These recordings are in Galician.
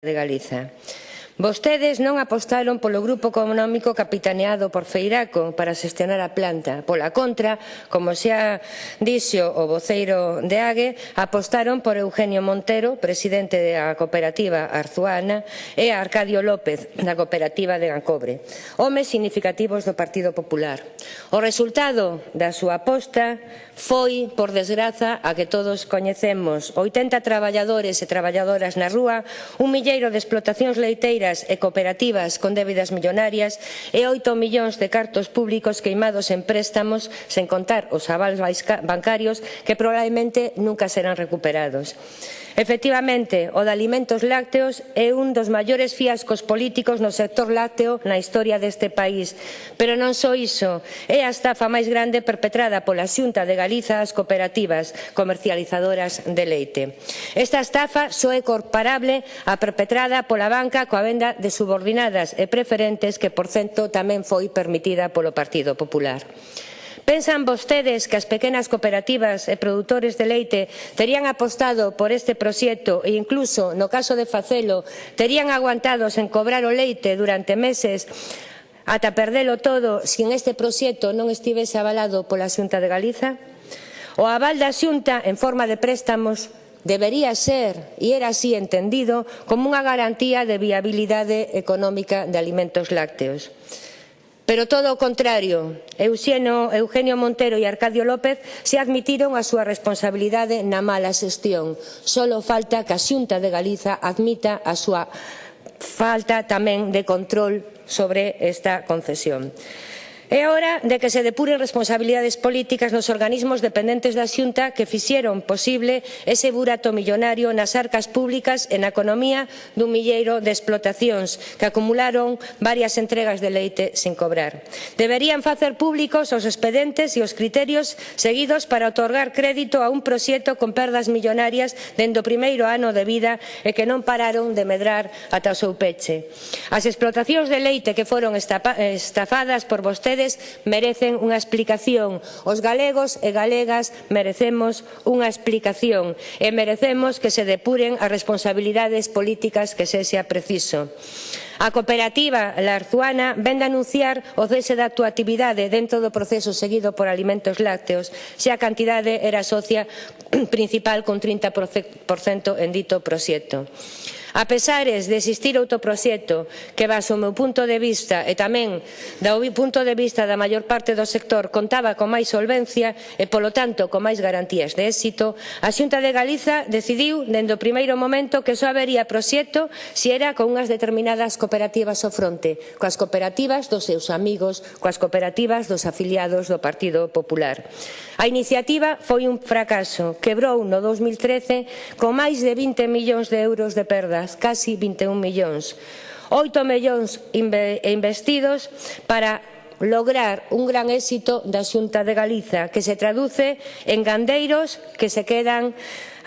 de Galiza. Vostedes non apostaron polo grupo económico capitaneado por Feiraco para xestionar a planta. Pola contra, como xa dixo o voceiro de Ague, apostaron por Eugenio Montero, presidente da cooperativa Arzuana, e a Arcadio López, da cooperativa de Gancobre, homes significativos do Partido Popular. O resultado da súa aposta foi, por desgraza, a que todos coñecemos. 80 traballadores e traballadoras na rúa, un milleiro de explotacións leiteiras financeiras e cooperativas con débidas millonarias e 8 millóns de cartos públicos queimados en préstamos, sen contar os avals bancarios que probablemente nunca serán recuperados. Efectivamente, o de alimentos lácteos é un dos maiores fiascos políticos no sector lácteo na historia deste país. Pero non só iso, é a estafa máis grande perpetrada pola Xunta de Galiza ás cooperativas comercializadoras de leite. Esta estafa só é comparable á perpetrada pola banca coa venda de subordinadas e preferentes que, por cento, tamén foi permitida polo Partido Popular. Pensan vostedes que as pequenas cooperativas e produtores de leite terían apostado por este proxecto e incluso, no caso de facelo, terían aguantados en cobrar o leite durante meses ata perdelo todo se en este proxecto non estivese avalado pola Xunta de Galiza? O aval da Xunta en forma de préstamos debería ser, e era así entendido, como unha garantía de viabilidade económica de alimentos lácteos. Pero todo o contrario, Eusieno, Eugenio Montero e Arcadio López se admitiron a súa responsabilidade na mala xestión. Solo falta que a Xunta de Galiza admita a súa falta tamén de control sobre esta concesión. É hora de que se depuren responsabilidades políticas nos organismos dependentes da Xunta que fixeron posible ese burato millonario nas arcas públicas e na economía dun milleiro de explotacións que acumularon varias entregas de leite sen cobrar. Deberían facer públicos os expedentes e os criterios seguidos para otorgar crédito a un proxecto con perdas millonarias dende o primeiro ano de vida e que non pararon de medrar ata o seu peche. As explotacións de leite que foron estafadas por vostedes Vostedes merecen unha explicación. Os galegos e galegas merecemos unha explicación e merecemos que se depuren as responsabilidades políticas que se sea preciso. A cooperativa La Arzuana vende anunciar o cese da actuatividade dentro do proceso seguido por alimentos lácteos, se a cantidade era socia principal con 30% en dito proxecto. A pesares de existir outro proxecto que baso o meu punto de vista e tamén do punto de vista da maior parte do sector contaba con máis solvencia e polo tanto con máis garantías de éxito, a Xunta de Galiza decidiu dende o primeiro momento que só habería proxecto se era con unhas determinadas cooperativas ao fronte, coas cooperativas dos seus amigos, coas cooperativas dos afiliados do Partido Popular. A iniciativa foi un fracaso, quebrou no 2013 con máis de 20 millóns de euros de perdas euros, casi 21 millóns. 8 millóns investidos para lograr un gran éxito da Xunta de Galiza que se traduce en gandeiros que se quedan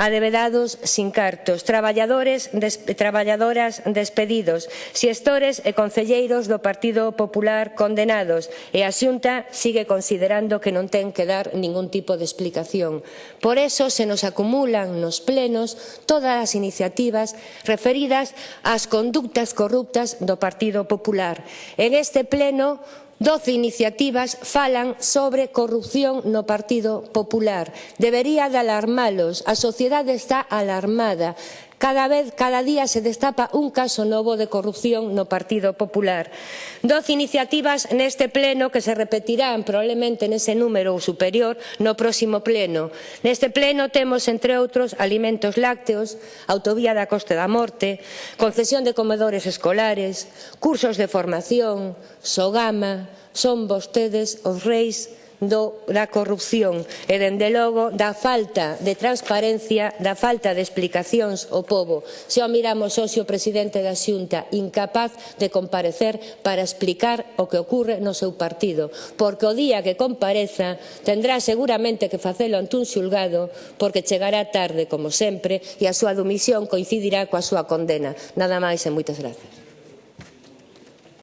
adevedados sin cartos, traballadores des, traballadoras despedidos, xestores e concelleiros do Partido Popular condenados e a Xunta sigue considerando que non ten que dar ningún tipo de explicación. Por eso se nos acumulan nos plenos todas as iniciativas referidas ás conductas corruptas do Partido Popular. En este pleno Doce iniciativas falan sobre corrupción no Partido Popular. Debería de alarmalos. A sociedade está alarmada. Cada vez, cada día se destapa un caso novo de corrupción no Partido Popular. Doce iniciativas neste pleno que se repetirán probablemente nese número ou superior no próximo pleno. Neste pleno temos, entre outros, alimentos lácteos, autovía da Costa da Morte, concesión de comedores escolares, cursos de formación, sogama, son vostedes os reis do, da corrupción e, dende logo, da falta de transparencia, da falta de explicacións ao pobo. Se o miramos hoxe o presidente da Xunta incapaz de comparecer para explicar o que ocorre no seu partido, porque o día que compareza tendrá seguramente que facelo ante un xulgado porque chegará tarde, como sempre, e a súa domisión coincidirá coa súa condena. Nada máis e moitas grazas.